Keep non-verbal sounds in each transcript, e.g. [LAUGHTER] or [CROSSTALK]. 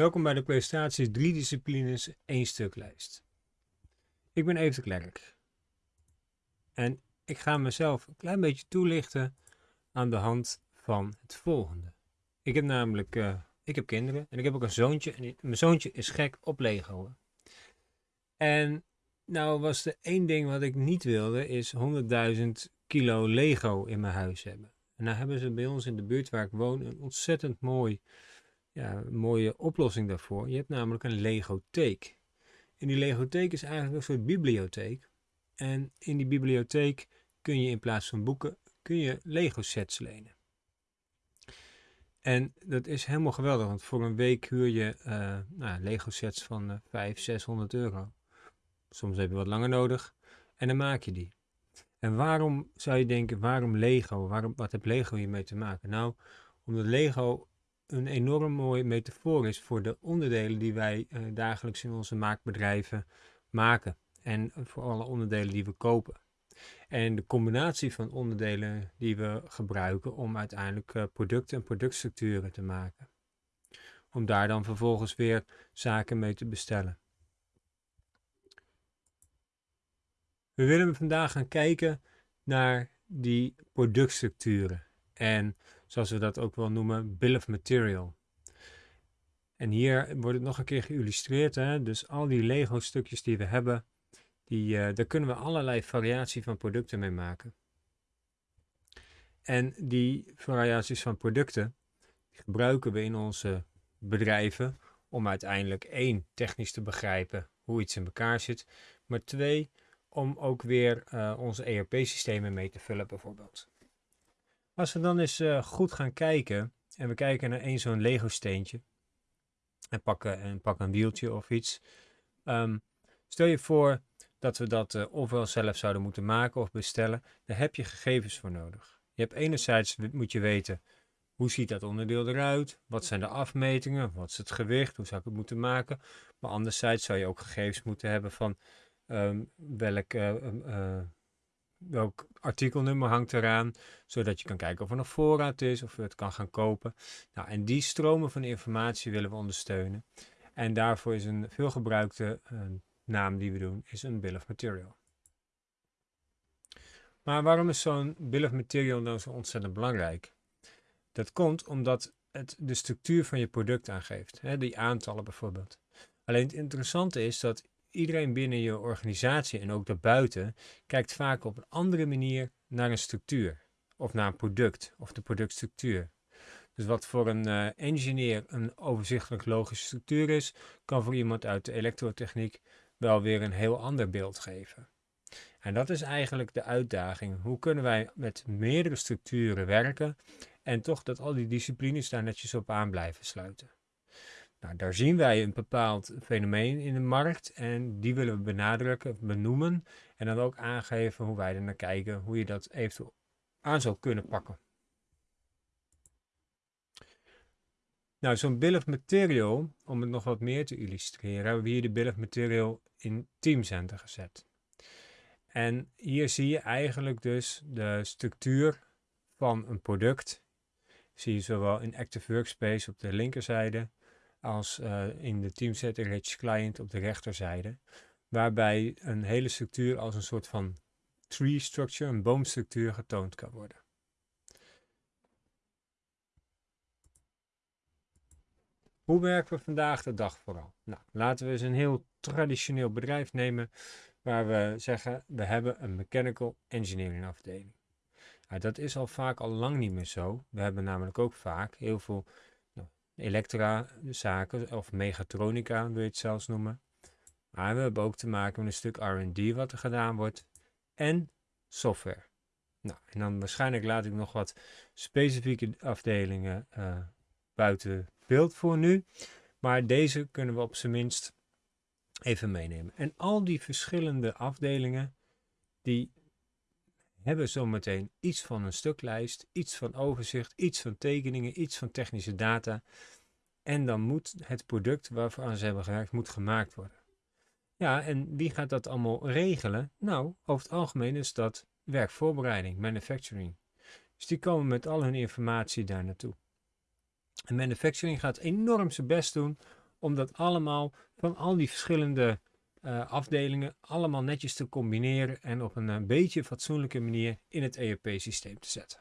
Welkom bij de presentatie 3 disciplines 1 stuk lijst. Ik ben Evert Klerk. En ik ga mezelf een klein beetje toelichten aan de hand van het volgende. Ik heb namelijk uh, ik heb kinderen en ik heb ook een zoontje. En mijn zoontje is gek op Lego. En nou was er één ding wat ik niet wilde, is 100.000 kilo Lego in mijn huis hebben. En nou hebben ze bij ons in de buurt waar ik woon een ontzettend mooi mooie oplossing daarvoor. Je hebt namelijk een legotheek. En die legotheek is eigenlijk een soort bibliotheek. En in die bibliotheek kun je in plaats van boeken, kun je Lego sets lenen. En dat is helemaal geweldig, want voor een week huur je uh, nou, Lego sets van uh, 500, 600 euro. Soms heb je wat langer nodig en dan maak je die. En waarom zou je denken, waarom Lego? Waarom, wat heeft Lego hiermee te maken? Nou, omdat Lego een enorm mooie metafoor is voor de onderdelen die wij uh, dagelijks in onze maakbedrijven maken. En voor alle onderdelen die we kopen. En de combinatie van onderdelen die we gebruiken om uiteindelijk uh, producten en productstructuren te maken. Om daar dan vervolgens weer zaken mee te bestellen. We willen vandaag gaan kijken naar die productstructuren. En zoals we dat ook wel noemen, bill of material. En hier wordt het nog een keer geïllustreerd. Hè? Dus al die Lego stukjes die we hebben, die, uh, daar kunnen we allerlei variatie van producten mee maken. En die variaties van producten gebruiken we in onze bedrijven om uiteindelijk één, technisch te begrijpen hoe iets in elkaar zit. Maar twee, om ook weer uh, onze ERP-systemen mee te vullen bijvoorbeeld. Als we dan eens uh, goed gaan kijken en we kijken naar één zo'n Lego steentje en pakken, en pakken een wieltje of iets. Um, stel je voor dat we dat uh, ofwel zelf zouden moeten maken of bestellen. Daar heb je gegevens voor nodig. Je hebt enerzijds moet je weten hoe ziet dat onderdeel eruit? Wat zijn de afmetingen? Wat is het gewicht? Hoe zou ik het moeten maken? Maar anderzijds zou je ook gegevens moeten hebben van um, welk uh, welk artikelnummer hangt eraan, zodat je kan kijken of er nog voorraad is, of je het kan gaan kopen. Nou, en die stromen van informatie willen we ondersteunen. En daarvoor is een veelgebruikte uh, naam die we doen, is een bill of material. Maar waarom is zo'n bill of material nou zo ontzettend belangrijk? Dat komt omdat het de structuur van je product aangeeft, hè, die aantallen bijvoorbeeld. Alleen het interessante is dat iedereen binnen je organisatie en ook daarbuiten kijkt vaak op een andere manier naar een structuur of naar een product of de productstructuur. Dus wat voor een uh, engineer een overzichtelijk logische structuur is, kan voor iemand uit de elektrotechniek wel weer een heel ander beeld geven. En dat is eigenlijk de uitdaging. Hoe kunnen wij met meerdere structuren werken en toch dat al die disciplines daar netjes op aan blijven sluiten? Nou, daar zien wij een bepaald fenomeen in de markt en die willen we benadrukken, benoemen en dan ook aangeven hoe wij er naar kijken, hoe je dat eventueel aan zou kunnen pakken. Nou, zo'n bill material, om het nog wat meer te illustreren, hebben we hier de bill of material in Teamcenter gezet. En hier zie je eigenlijk dus de structuur van een product. Zie je zowel in Active Workspace op de linkerzijde als uh, in de Teamset Rich Client op de rechterzijde. Waarbij een hele structuur als een soort van tree structure, een boomstructuur, getoond kan worden. Hoe werken we vandaag de dag vooral? Nou, laten we eens een heel traditioneel bedrijf nemen waar we zeggen we hebben een mechanical engineering afdeling. Nou, dat is al vaak al lang niet meer zo. We hebben namelijk ook vaak heel veel elektra-zaken of mechatronica wil je het zelfs noemen. Maar we hebben ook te maken met een stuk R&D wat er gedaan wordt en software. Nou, en dan waarschijnlijk laat ik nog wat specifieke afdelingen uh, buiten beeld voor nu. Maar deze kunnen we op zijn minst even meenemen. En al die verschillende afdelingen, die hebben zometeen iets van een stuklijst, iets van overzicht, iets van tekeningen, iets van technische data. En dan moet het product waarvoor ze hebben gewerkt, moet gemaakt worden. Ja, en wie gaat dat allemaal regelen? Nou, over het algemeen is dat werkvoorbereiding, manufacturing. Dus die komen met al hun informatie daar naartoe. En manufacturing gaat enorm zijn best doen om dat allemaal van al die verschillende uh, afdelingen allemaal netjes te combineren en op een, een beetje fatsoenlijke manier in het ERP-systeem te zetten.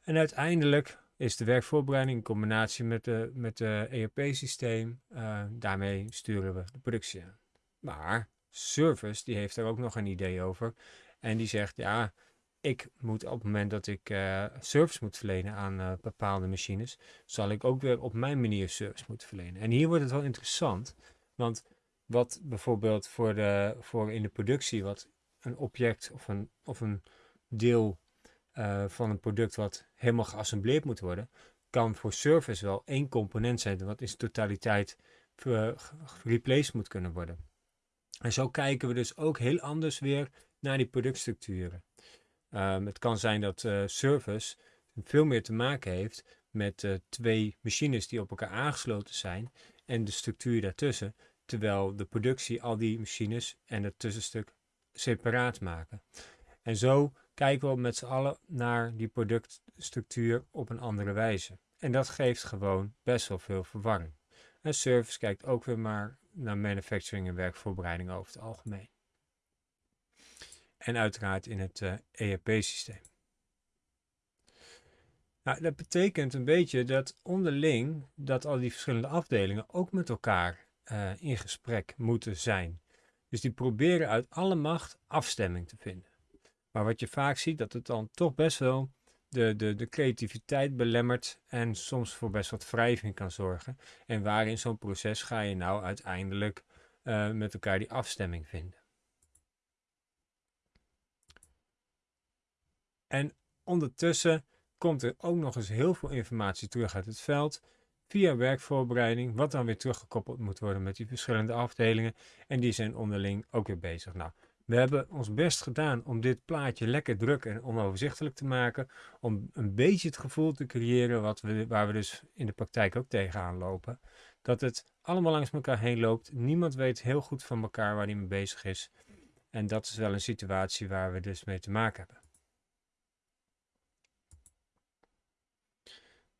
En uiteindelijk is de werkvoorbereiding in combinatie met de, met de ERP-systeem, uh, daarmee sturen we de productie aan. Maar Service, die heeft er ook nog een idee over. En die zegt, ja, ik moet op het moment dat ik uh, service moet verlenen aan uh, bepaalde machines, zal ik ook weer op mijn manier service moeten verlenen. En hier wordt het wel interessant, want wat bijvoorbeeld voor, de, voor in de productie, wat een object of een, of een deel uh, van een product wat helemaal geassembleerd moet worden, kan voor service wel één component zijn wat in zijn totaliteit replaced moet kunnen worden. En zo kijken we dus ook heel anders weer naar die productstructuren. Um, het kan zijn dat uh, service veel meer te maken heeft met twee machines die op elkaar aangesloten zijn en de structuur daartussen, terwijl de productie al die machines en het tussenstuk separaat maken. En zo kijken we met z'n allen naar die productstructuur op een andere wijze. En dat geeft gewoon best wel veel verwarring. En service kijkt ook weer maar naar manufacturing en werkvoorbereiding over het algemeen. En uiteraard in het uh, eh, ERP-systeem. Nou, dat betekent een beetje dat onderling dat al die verschillende afdelingen ook met elkaar uh, in gesprek moeten zijn. Dus die proberen uit alle macht afstemming te vinden. Maar wat je vaak ziet, dat het dan toch best wel de, de, de creativiteit belemmert en soms voor best wat wrijving kan zorgen. En waar in zo'n proces ga je nou uiteindelijk uh, met elkaar die afstemming vinden. En ondertussen komt er ook nog eens heel veel informatie terug uit het veld via werkvoorbereiding, wat dan weer teruggekoppeld moet worden met die verschillende afdelingen. En die zijn onderling ook weer bezig. Nou, we hebben ons best gedaan om dit plaatje lekker druk en onoverzichtelijk te maken. Om een beetje het gevoel te creëren wat we, waar we dus in de praktijk ook tegenaan lopen. Dat het allemaal langs elkaar heen loopt. Niemand weet heel goed van elkaar waar hij mee bezig is. En dat is wel een situatie waar we dus mee te maken hebben.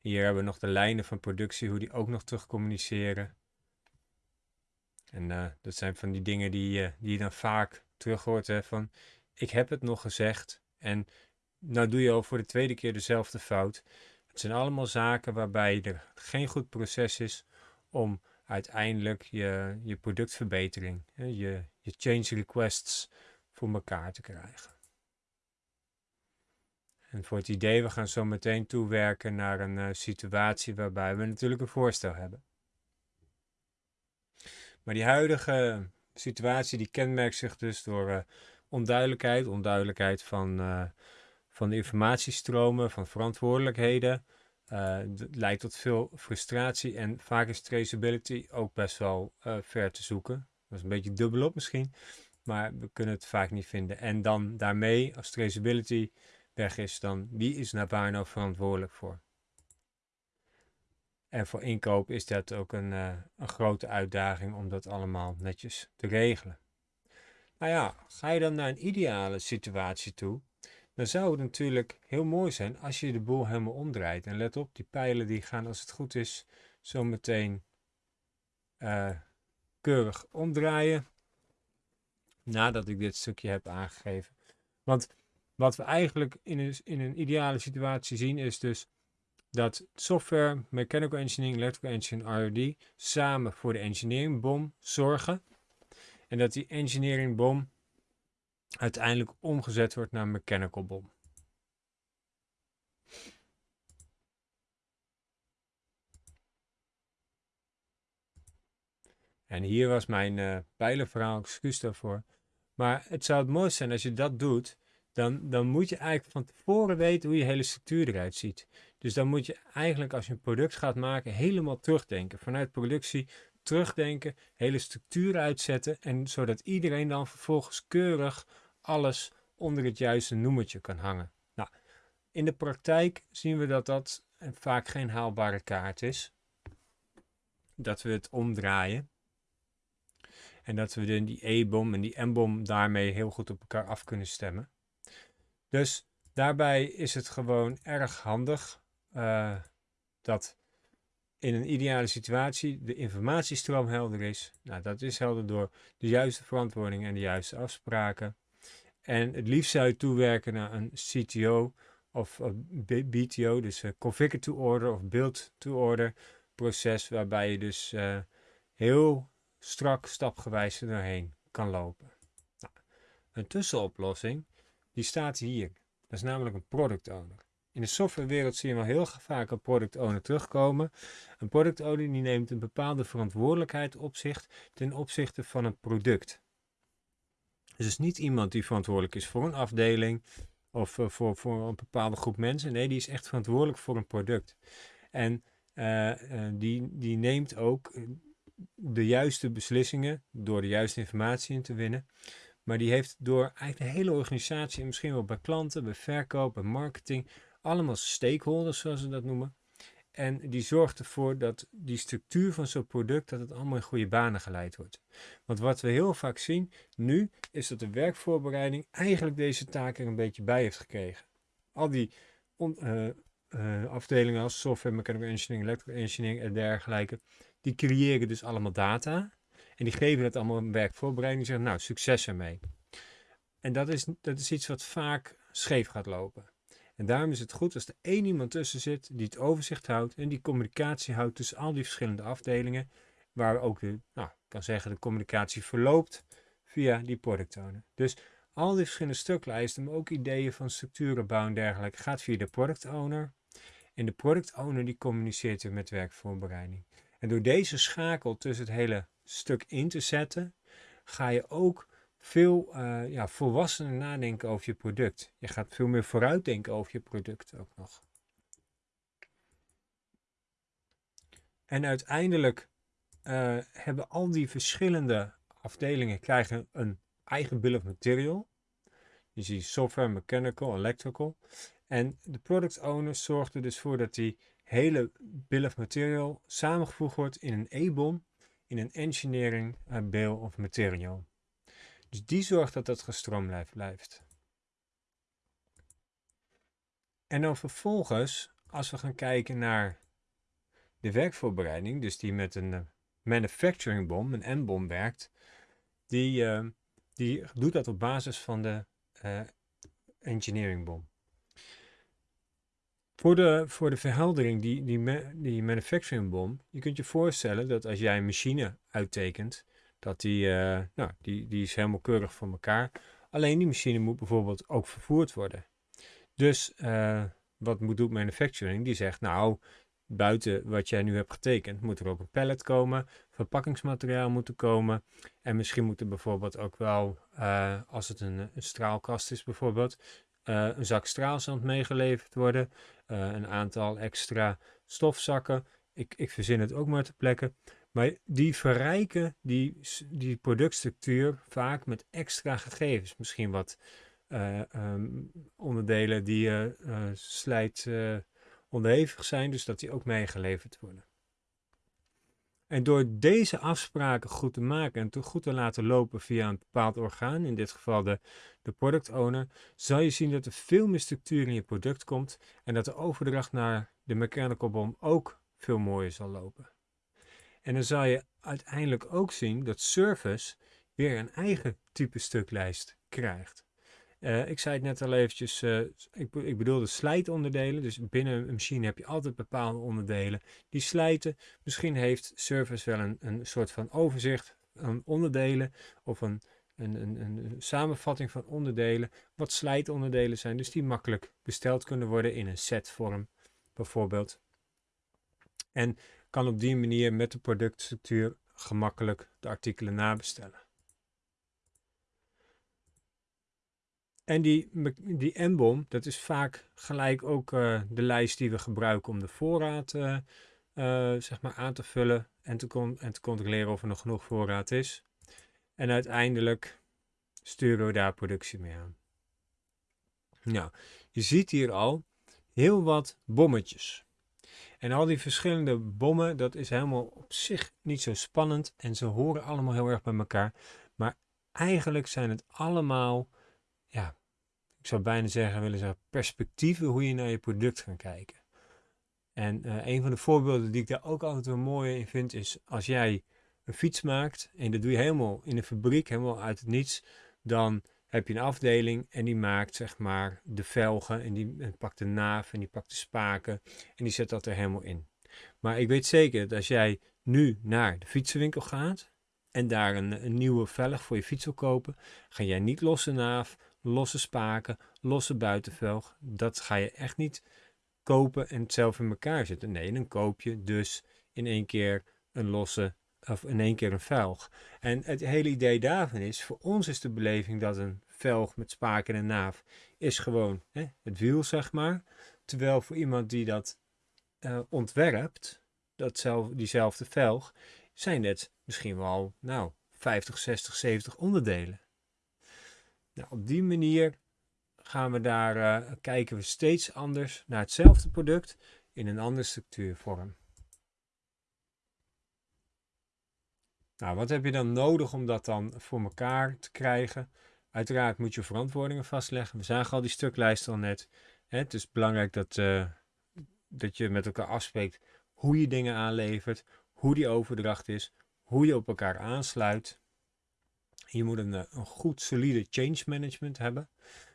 Hier hebben we nog de lijnen van productie, hoe die ook nog terug communiceren. En uh, dat zijn van die dingen die, uh, die je dan vaak terug hoort hè, van ik heb het nog gezegd en nou doe je al voor de tweede keer dezelfde fout. Het zijn allemaal zaken waarbij er geen goed proces is om uiteindelijk je, je productverbetering, je, je change requests voor elkaar te krijgen. En voor het idee, we gaan zo meteen toewerken naar een uh, situatie waarbij we natuurlijk een voorstel hebben. Maar die huidige situatie die kenmerkt zich dus door uh, onduidelijkheid, onduidelijkheid van, uh, van de informatiestromen, van verantwoordelijkheden. Het leidt tot veel frustratie en vaak is traceability ook best wel ver te zoeken. Dat is een beetje dubbelop misschien, maar we kunnen het vaak niet vinden. En dan daarmee, als traceability weg is, dan wie is daar nou verantwoordelijk voor? En voor inkoop is dat ook een, uh, een grote uitdaging om dat allemaal netjes te regelen. Nou ja, ga je dan naar een ideale situatie toe, dan zou het natuurlijk heel mooi zijn als je de boel helemaal omdraait. En let op, die pijlen die gaan als het goed is zo meteen uh, keurig omdraaien. Nadat ik dit stukje heb aangegeven. Want wat we eigenlijk in een, in een ideale situatie zien is dus dat software, mechanical engineering, electrical engineering, R&D samen voor de engineering bom zorgen. En dat die engineering bom uiteindelijk omgezet wordt naar mechanical bom. En hier was mijn uh, pijlenverhaal, excuus daarvoor. Maar het zou het mooiste zijn als je dat doet, dan, dan moet je eigenlijk van tevoren weten hoe je hele structuur eruit ziet. Dus dan moet je eigenlijk als je een product gaat maken helemaal terugdenken. Vanuit productie terugdenken, hele structuur uitzetten. En zodat iedereen dan vervolgens keurig alles onder het juiste noemertje kan hangen. Nou, in de praktijk zien we dat dat vaak geen haalbare kaart is. Dat we het omdraaien. En dat we die E-bom en die M-bom daarmee heel goed op elkaar af kunnen stemmen. Dus daarbij is het gewoon erg handig uh, dat in een ideale situatie de informatiestroom helder is. Nou, dat is helder door de juiste verantwoording en de juiste afspraken. En het liefst zou je toewerken naar een CTO of BTO, dus Configure to Order of Build to Order proces, waarbij je dus uh, heel strak stapgewijs er doorheen kan lopen. Nou, een tussenoplossing, die staat hier. Dat is namelijk een product owner. In de softwarewereld zie je wel heel vaak een product owner terugkomen. Een product owner die neemt een bepaalde verantwoordelijkheid op zich ten opzichte van een product. Dus is niet iemand die verantwoordelijk is voor een afdeling of uh, voor, voor een bepaalde groep mensen. Nee, die is echt verantwoordelijk voor een product. En uh, uh, die, die neemt ook de juiste beslissingen door de juiste informatie in te winnen. Maar die heeft door eigenlijk de hele organisatie en misschien wel bij klanten, bij verkoop, bij marketing, allemaal stakeholders zoals ze dat noemen. En die zorgt ervoor dat die structuur van zo'n product, dat het allemaal in goede banen geleid wordt. Want wat we heel vaak zien nu, is dat de werkvoorbereiding eigenlijk deze taak er een beetje bij heeft gekregen. Al die uh, uh, afdelingen als software, mechanical engineering, electrical engineering en dergelijke, die creëren dus allemaal data. En die geven het allemaal een werkvoorbereiding. Die zeggen, nou, succes ermee. En dat is, dat is iets wat vaak scheef gaat lopen. En daarom is het goed als er één iemand tussen zit die het overzicht houdt en die communicatie houdt tussen al die verschillende afdelingen, waar ook de, nou, ik kan zeggen, de communicatie verloopt via die product owner. Dus al die verschillende stuklijsten, maar ook ideeën van structuren bouwen en dergelijke, gaat via de product owner. En de product owner die communiceert weer met werkvoorbereiding. En door deze schakel tussen het hele stuk in te zetten, ga je ook veel uh, ja, volwassener nadenken over je product. Je gaat veel meer vooruitdenken over je product ook nog. En uiteindelijk uh, hebben al die verschillende afdelingen krijgen een eigen bill of material. Je ziet software, mechanical, electrical. En de product owner zorgt er dus voor dat die hele bill of material samengevoegd wordt in een EBOM, in een engineering uh, bill of material. Dus die zorgt dat dat gestroomlijnd blijft. En dan vervolgens, als we gaan kijken naar de werkvoorbereiding, dus die met een uh, manufacturing bom, een M-bom werkt, die, uh, die doet dat op basis van de uh, engineering bom. Voor de, voor de verheldering, die, die, die manufacturing bom, je kunt je voorstellen dat als jij een machine uittekent, dat die, uh, nou, die, die is helemaal keurig voor elkaar. Alleen die machine moet bijvoorbeeld ook vervoerd worden. Dus uh, wat moet doet manufacturing? Die zegt, nou, buiten wat jij nu hebt getekend, moet er ook een pallet komen, verpakkingsmateriaal moet er komen. En misschien moet er bijvoorbeeld ook wel, uh, als het een, een, straalkast is bijvoorbeeld, een zak straalzand meegeleverd worden. een aantal extra stofzakken. Ik, ik verzin het ook maar te plekken. Maar die verrijken die, die productstructuur vaak met extra gegevens. Misschien wat uh, um, onderdelen die uh, slijt onderhevig zijn, dus dat die ook meegeleverd worden. En door deze afspraken goed te maken en te goed te laten lopen via een bepaald orgaan, in dit geval de, de product owner, zal je zien dat er veel meer structuur in je product komt en dat de overdracht naar de mechanical bom ook veel mooier zal lopen. En dan zal je uiteindelijk ook zien dat service weer een eigen type stuklijst krijgt. Uh, ik zei het net al eventjes, uh, ik, ik bedoelde slijtonderdelen. Dus binnen een machine heb je altijd bepaalde onderdelen die slijten. Misschien heeft service wel een, een soort van overzicht van onderdelen of een, een, een, een samenvatting van onderdelen. Wat slijtonderdelen zijn, dus die makkelijk besteld kunnen worden in een setvorm bijvoorbeeld. En kan op die manier met de productstructuur gemakkelijk de artikelen nabestellen. En die, die M-bom, dat is vaak gelijk ook uh, de lijst die we gebruiken om de voorraad uh, uh, zeg maar aan te vullen en te, en te controleren of er nog genoeg voorraad is. En uiteindelijk sturen we daar productie mee aan. Nou, je ziet hier al heel wat bommetjes. En al die verschillende bommen, dat is helemaal op zich niet zo spannend. En ze horen allemaal heel erg bij elkaar. Maar eigenlijk zijn het allemaal, ja, ik zou bijna zeggen, willen zeggen, perspectieven hoe je naar je product gaat kijken. En uh, een van de voorbeelden die ik daar ook altijd wel mooi in vind, is als jij een fiets maakt en dat doe je helemaal in een fabriek, helemaal uit het niets, dan heb je een afdeling en die maakt zeg maar de velgen en die pakt de naaf en die pakt de spaken en die zet dat er helemaal in. Maar ik weet zeker dat als jij nu naar de fietsenwinkel gaat en daar een, een nieuwe velg voor je fiets wil kopen, ga jij niet losse naaf, losse spaken, losse buitenvelg. Dat ga je echt niet kopen en het zelf in elkaar zetten. Nee, dan koop je dus in één keer een losse of in één keer een velg. En het hele idee daarvan is, voor ons is de beleving dat een velg met spaken en naaf is gewoon hè, het wiel, zeg maar. Terwijl voor iemand die dat uh, ontwerpt, datzelfde, diezelfde velg, zijn het misschien wel, nou, 50, 60, 70 onderdelen. Nou, op die manier gaan we daar, uh, kijken we steeds anders naar hetzelfde product in een andere structuurvorm. Nou, wat heb je dan nodig om dat dan voor elkaar te krijgen? Uiteraard moet je verantwoordingen vastleggen. We zagen al die stuklijsten al net. Het is belangrijk dat, uh, dat je met elkaar afspreekt hoe je dingen aanlevert, hoe die overdracht is, hoe je op elkaar aansluit. Je moet een, eh, goed solide change management hebben.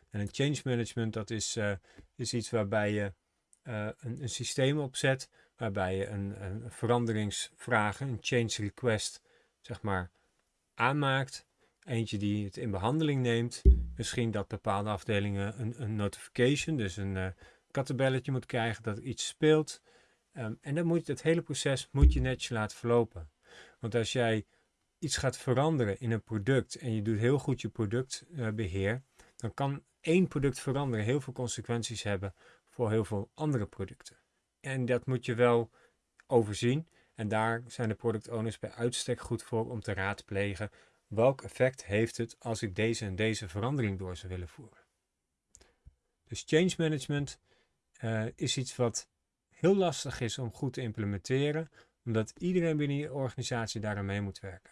En een change management dat is, uh, is iets waarbij je een, een, systeem opzet, waarbij je een, een veranderingsvragen, een change request, zeg maar, aanmaakt. Eentje die het in behandeling neemt. Misschien dat bepaalde afdelingen een, een notification, dus een uh, kattenbelletje moet krijgen dat iets speelt. Um, en dan moet het hele proces moet je netjes laten verlopen. Want als jij iets gaat veranderen in een product en je doet heel goed je productbeheer, dan kan één product veranderen heel veel consequenties hebben voor heel veel andere producten. En dat moet je wel overzien. En daar zijn de product owners bij uitstek goed voor om te raadplegen welk effect heeft het als ik deze en deze verandering door zou willen voeren. Dus change management uh, is iets wat heel lastig is om goed te implementeren, omdat iedereen binnen je organisatie daaraan mee moet werken.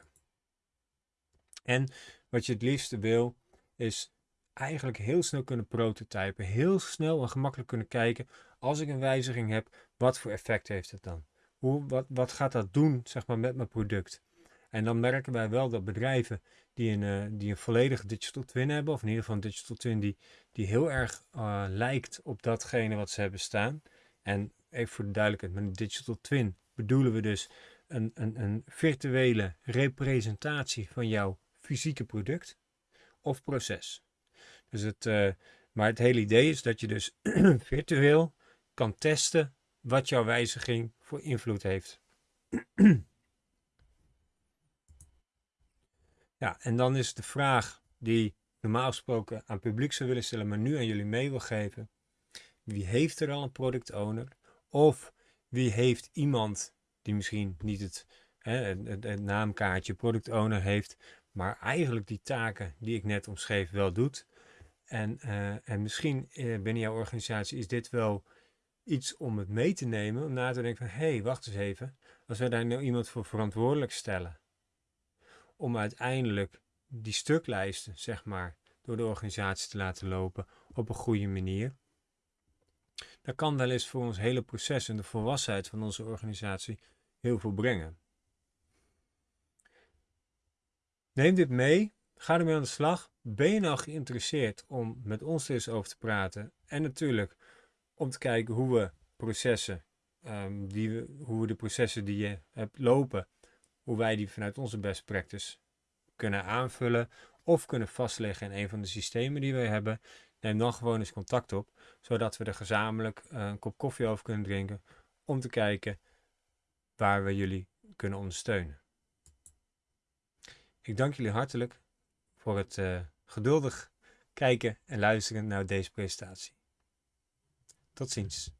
En wat je het liefste wil, is eigenlijk heel snel kunnen prototypen, heel snel en gemakkelijk kunnen kijken, als ik een wijziging heb, wat voor effect heeft het dan? Hoe, wat, wat gaat dat doen zeg maar, met mijn product? En dan merken wij wel dat bedrijven die een, uh, die een volledige digital twin hebben, of in ieder geval een digital twin die, die heel erg uh, lijkt op datgene wat ze hebben staan. En even voor de duidelijkheid, met een digital twin bedoelen we dus een, een, een virtuele representatie van jouw fysieke product of proces. Dus het, uh, maar het hele idee is dat je dus [CLEARS THROAT] virtueel kan testen wat jouw wijziging voor invloed heeft. [CLEARS THROAT] ja, en dan is de vraag die normaal gesproken aan publiek zou willen stellen, maar nu aan jullie mee wil geven. Wie heeft er al een product owner? Of wie heeft iemand die misschien niet het, hè, het, naamkaartje product owner heeft, maar eigenlijk die taken die ik net omschreef wel doet. En, uh, en misschien uh, binnen jouw organisatie is dit wel iets om het mee te nemen, om na te denken van, hé, hey, wacht eens even, als wij daar nou iemand voor verantwoordelijk stellen, om uiteindelijk die stuklijsten, zeg maar, door de organisatie te laten lopen op een goede manier, dan kan wel eens voor ons hele proces en de volwassenheid van onze organisatie heel veel brengen. Neem dit mee, ga ermee aan de slag. Ben je nou geïnteresseerd om met ons eens over te praten? En natuurlijk om te kijken hoe we processen, um, die we, hoe we de processen die je hebt lopen, hoe wij die vanuit onze best practice kunnen aanvullen of kunnen vastleggen in een van de systemen die wij hebben. Neem dan gewoon eens contact op, zodat we er gezamenlijk uh, een kop koffie over kunnen drinken om te kijken waar we jullie kunnen ondersteunen. Ik dank jullie hartelijk voor het uh, geduldig kijken en luisteren naar deze presentatie. Tot ziens.